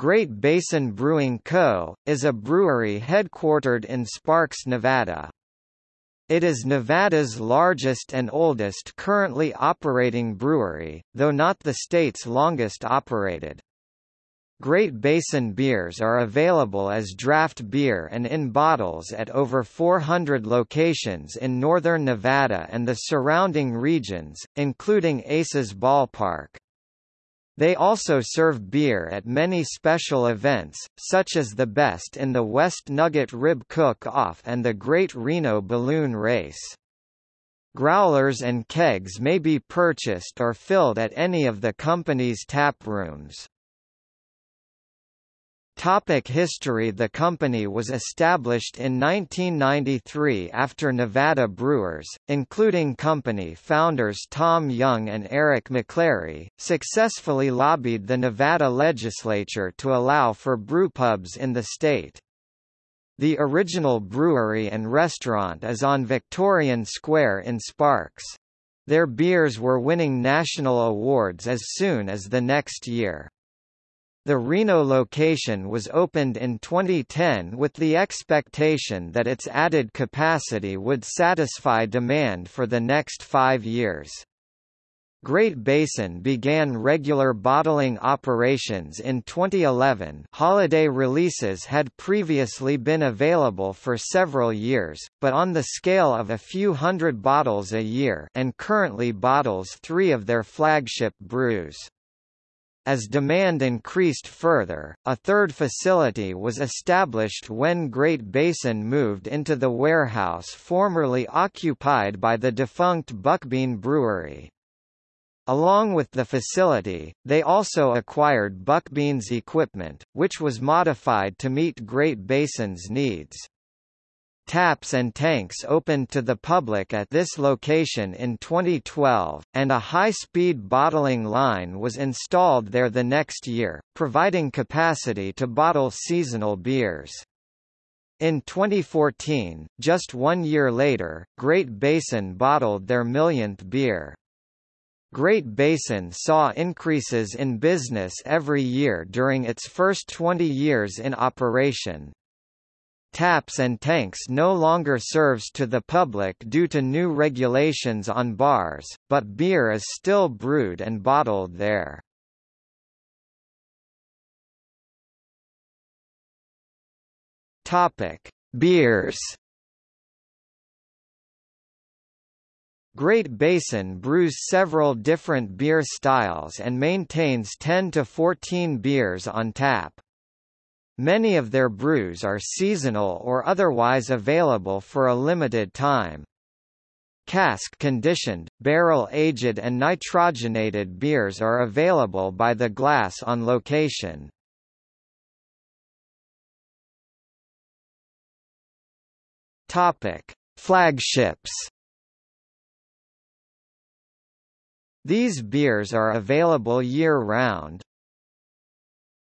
Great Basin Brewing Co., is a brewery headquartered in Sparks, Nevada. It is Nevada's largest and oldest currently operating brewery, though not the state's longest operated. Great Basin beers are available as draft beer and in bottles at over 400 locations in northern Nevada and the surrounding regions, including Aces Ballpark. They also serve beer at many special events, such as the Best in the West Nugget Rib Cook-Off and the Great Reno Balloon Race. Growlers and kegs may be purchased or filled at any of the company's tap rooms. Topic history The company was established in 1993 after Nevada brewers, including company founders Tom Young and Eric McClary, successfully lobbied the Nevada legislature to allow for brewpubs in the state. The original brewery and restaurant is on Victorian Square in Sparks. Their beers were winning national awards as soon as the next year. The Reno location was opened in 2010 with the expectation that its added capacity would satisfy demand for the next five years. Great Basin began regular bottling operations in 2011 holiday releases had previously been available for several years, but on the scale of a few hundred bottles a year and currently bottles three of their flagship brews. As demand increased further, a third facility was established when Great Basin moved into the warehouse formerly occupied by the defunct Buckbean Brewery. Along with the facility, they also acquired Buckbean's equipment, which was modified to meet Great Basin's needs. Taps and tanks opened to the public at this location in 2012, and a high-speed bottling line was installed there the next year, providing capacity to bottle seasonal beers. In 2014, just one year later, Great Basin bottled their millionth beer. Great Basin saw increases in business every year during its first 20 years in operation, Taps and Tanks no longer serves to the public due to new regulations on bars, but beer is still brewed and bottled there. Topic: Beers. Great Basin brews several different beer styles and maintains 10 to 14 beers on tap. Many of their brews are seasonal or otherwise available for a limited time. Cask-conditioned, barrel-aged and nitrogenated beers are available by the glass on location. Topic: Flagships. These beers are available year-round,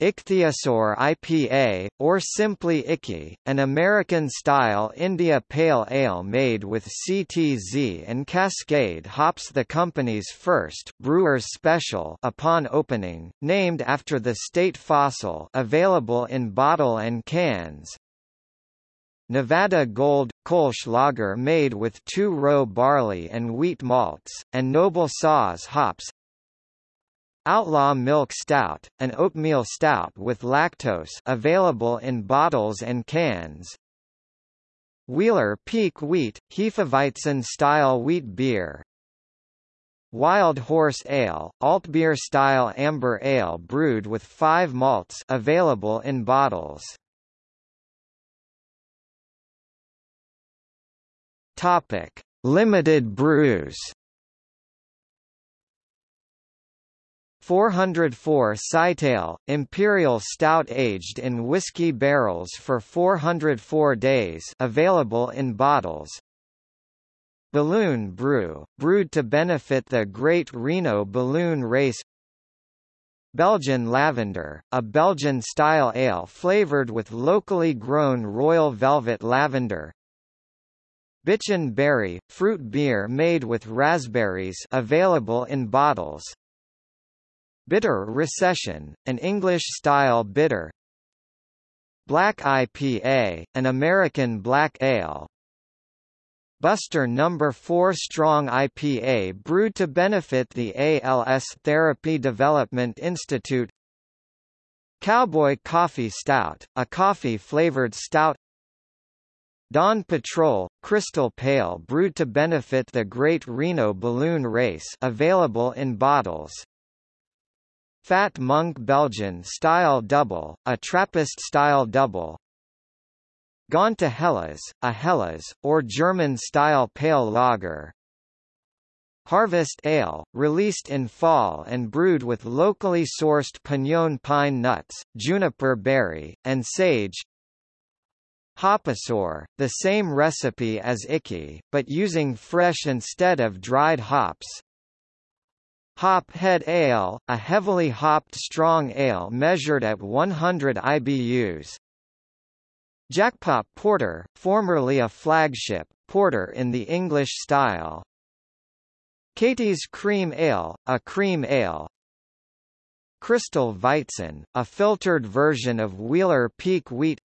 Ichthyosaur IPA, or simply Icky, an American-style India Pale Ale made with CTZ and Cascade hops the company's first Brewer's Special upon opening, named after the state fossil available in bottle and cans. Nevada Gold – Kolsch lager made with two-row barley and wheat malts, and Noble Saaz hops Outlaw Milk Stout, an oatmeal stout with lactose available in bottles and cans. Wheeler Peak Wheat, Hefeweizen-style wheat beer. Wild Horse Ale, Altbier-style amber ale brewed with five malts available in bottles. Topic: Limited brews. 404 Sightale, Imperial Stout aged in whiskey barrels for 404 days available in bottles. Balloon Brew, brewed to benefit the Great Reno Balloon Race. Belgian Lavender, a Belgian-style ale flavored with locally grown royal velvet lavender. Bitchin Berry, fruit beer made with raspberries available in bottles Bitter Recession, an English-style bitter. Black IPA, an American black ale. Buster No. 4 Strong IPA brewed to benefit the ALS Therapy Development Institute. Cowboy Coffee Stout, a coffee-flavored stout. Dawn Patrol, Crystal Pale brewed to benefit the Great Reno Balloon Race available in bottles Fat Monk Belgian Style Double, a Trappist-style double. Gone to Helles, a Helles, or German-style pale lager. Harvest Ale, released in fall and brewed with locally sourced pinon pine nuts, juniper berry, and sage. Hopasaur, the same recipe as Icky, but using fresh instead of dried hops Hop Head Ale, a heavily hopped strong ale measured at 100 IBUs. Jackpot Porter, formerly a flagship, porter in the English style. Katie's Cream Ale, a cream ale. Crystal Weizen, a filtered version of Wheeler Peak wheat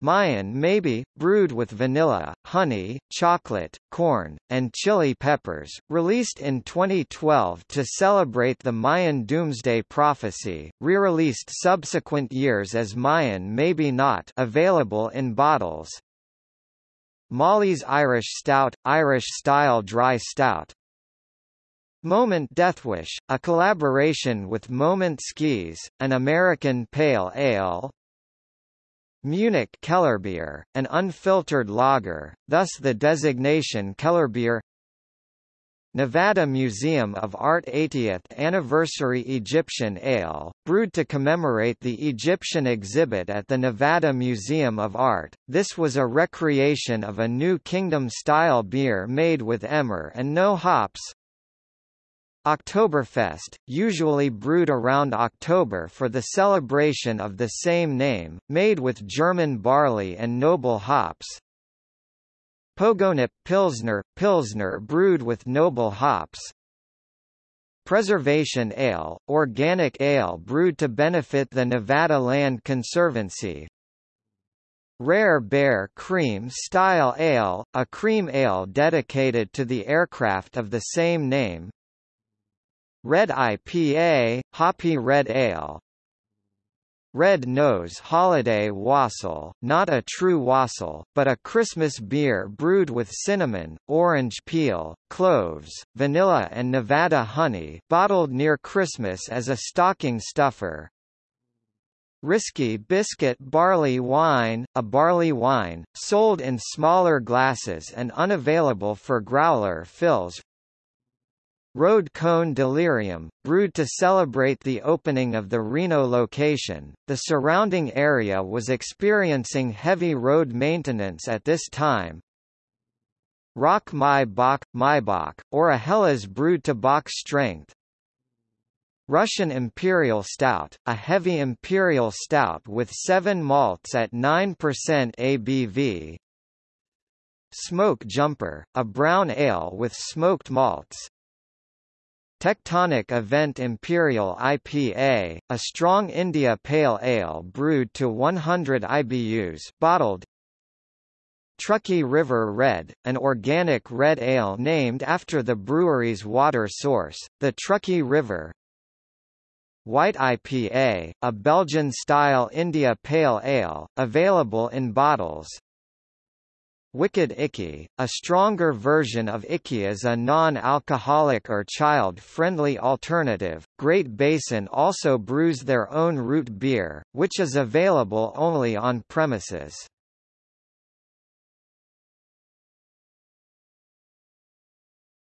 Mayan maybe, brewed with vanilla, honey, chocolate, corn, and chili peppers, released in 2012 to celebrate the Mayan Doomsday Prophecy, re-released subsequent years as Mayan Maybe Not available in bottles. Molly's Irish Stout, Irish-style dry stout, Moment Deathwish, a collaboration with Moment Skis, an American pale ale Munich Kellerbier, an unfiltered lager, thus the designation Kellerbier Nevada Museum of Art 80th Anniversary Egyptian Ale, brewed to commemorate the Egyptian exhibit at the Nevada Museum of Art. This was a recreation of a New Kingdom-style beer made with emmer and no hops, Oktoberfest, usually brewed around October for the celebration of the same name, made with German barley and noble hops. Pogonip Pilsner, Pilsner brewed with noble hops. Preservation Ale, organic ale brewed to benefit the Nevada Land Conservancy. Rare Bear Cream Style Ale, a cream ale dedicated to the aircraft of the same name, Red IPA, Hoppy Red Ale Red Nose Holiday Wassail, not a true wassail, but a Christmas beer brewed with cinnamon, orange peel, cloves, vanilla and Nevada honey bottled near Christmas as a stocking stuffer. Risky Biscuit Barley Wine, a barley wine, sold in smaller glasses and unavailable for growler fills Road Cone Delirium, brewed to celebrate the opening of the Reno location. The surrounding area was experiencing heavy road maintenance at this time. Rock My Bach, Maibock, or a Helles brewed to Bock strength. Russian Imperial Stout, a heavy imperial stout with 7 malts at 9% ABV. Smoke Jumper, a brown ale with smoked malts. Tectonic Event Imperial IPA, a strong India Pale Ale brewed to 100 IBUs bottled Truckee River Red, an organic red ale named after the brewery's water source, the Truckee River White IPA, a Belgian-style India Pale Ale, available in bottles Wicked Icky, a stronger version of Icky is a non-alcoholic or child-friendly alternative. Great Basin also brews their own root beer, which is available only on premises.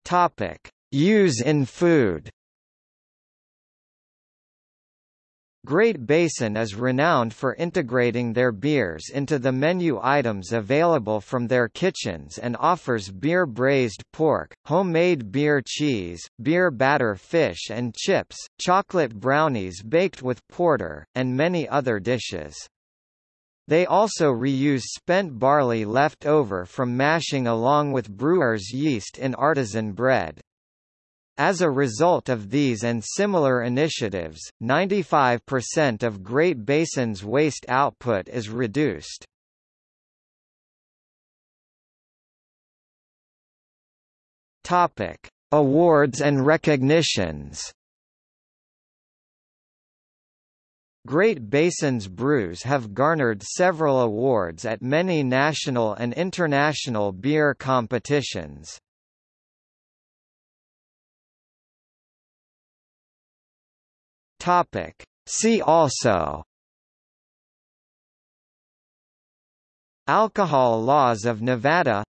Topic: Use in food. Great Basin is renowned for integrating their beers into the menu items available from their kitchens and offers beer braised pork, homemade beer cheese, beer batter fish and chips, chocolate brownies baked with porter, and many other dishes. They also reuse spent barley left over from mashing along with brewer's yeast in artisan bread. As a result of these and similar initiatives, 95% of Great Basin's waste output is reduced. Topic: Awards and recognitions. Great Basin's brews have garnered several awards at many national and international beer competitions. Topic. See also Alcohol laws of Nevada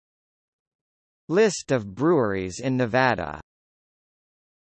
List of breweries in Nevada